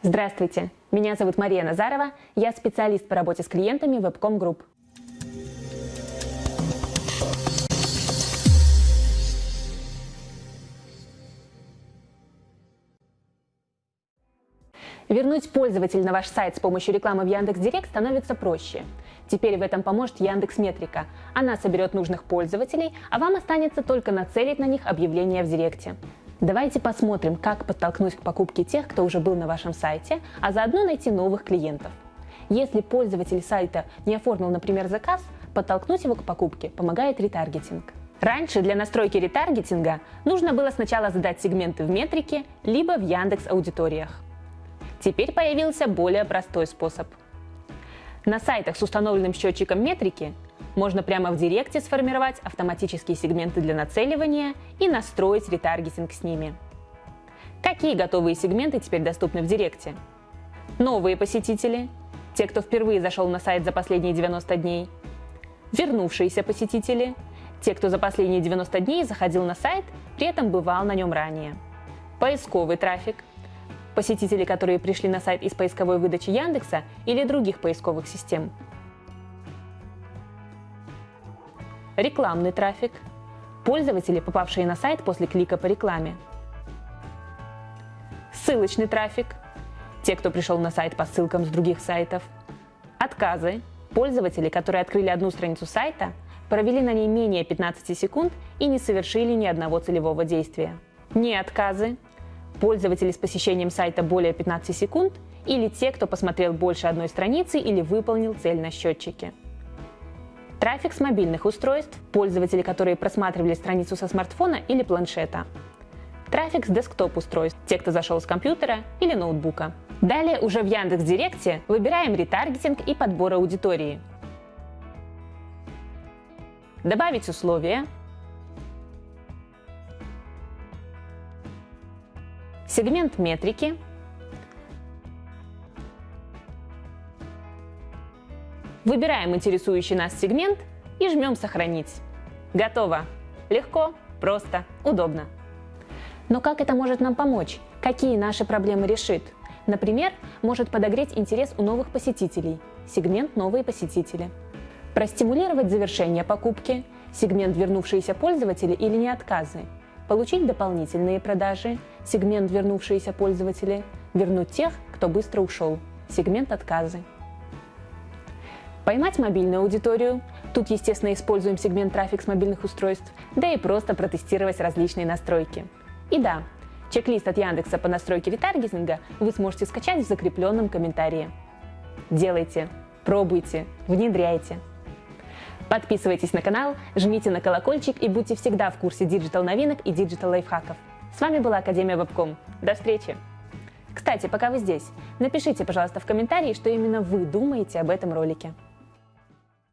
Здравствуйте, меня зовут Мария Назарова, я специалист по работе с клиентами Webcom Group. Вернуть пользователя на ваш сайт с помощью рекламы в Яндекс.Директ становится проще. Теперь в этом поможет Яндекс Метрика. Она соберет нужных пользователей, а вам останется только нацелить на них объявления в Директе. Давайте посмотрим, как подтолкнуть к покупке тех, кто уже был на вашем сайте, а заодно найти новых клиентов. Если пользователь сайта не оформил, например, заказ, подтолкнуть его к покупке помогает ретаргетинг. Раньше для настройки ретаргетинга нужно было сначала задать сегменты в метрике, либо в Яндекс аудиториях. Теперь появился более простой способ. На сайтах с установленным счетчиком метрики можно прямо в Директе сформировать автоматические сегменты для нацеливания и настроить ретаргетинг с ними. Какие готовые сегменты теперь доступны в Директе? Новые посетители, те, кто впервые зашел на сайт за последние 90 дней, вернувшиеся посетители, те, кто за последние 90 дней заходил на сайт, при этом бывал на нем ранее, поисковый трафик, посетители, которые пришли на сайт из поисковой выдачи Яндекса или других поисковых систем. Рекламный трафик. Пользователи, попавшие на сайт после клика по рекламе. Ссылочный трафик. Те, кто пришел на сайт по ссылкам с других сайтов. Отказы. Пользователи, которые открыли одну страницу сайта, провели на ней менее 15 секунд и не совершили ни одного целевого действия. Не отказы пользователи с посещением сайта более 15 секунд или те, кто посмотрел больше одной страницы или выполнил цель на счетчике. Трафик с мобильных устройств – пользователи, которые просматривали страницу со смартфона или планшета. Трафик с десктоп-устройств – те, кто зашел с компьютера или ноутбука. Далее уже в Яндекс.Директе выбираем ретаргетинг и подбор аудитории. Добавить условия, сегмент метрики, выбираем интересующий нас сегмент и жмем «Сохранить». Готово! Легко, просто, удобно. Но как это может нам помочь? Какие наши проблемы решит? Например, может подогреть интерес у новых посетителей, сегмент «Новые посетители». Простимулировать завершение покупки, сегмент «Вернувшиеся пользователи» или не отказы – получить дополнительные продажи, сегмент вернувшиеся пользователи, вернуть тех, кто быстро ушел, сегмент отказы. Поймать мобильную аудиторию, тут, естественно, используем сегмент трафик с мобильных устройств, да и просто протестировать различные настройки. И да, чек-лист от Яндекса по настройке ретаргетинга вы сможете скачать в закрепленном комментарии. Делайте, пробуйте, внедряйте. Подписывайтесь на канал, жмите на колокольчик и будьте всегда в курсе digital новинок и digital лайфхаков. С вами была Академия Вебком. До встречи! Кстати, пока вы здесь, напишите, пожалуйста, в комментарии, что именно вы думаете об этом ролике.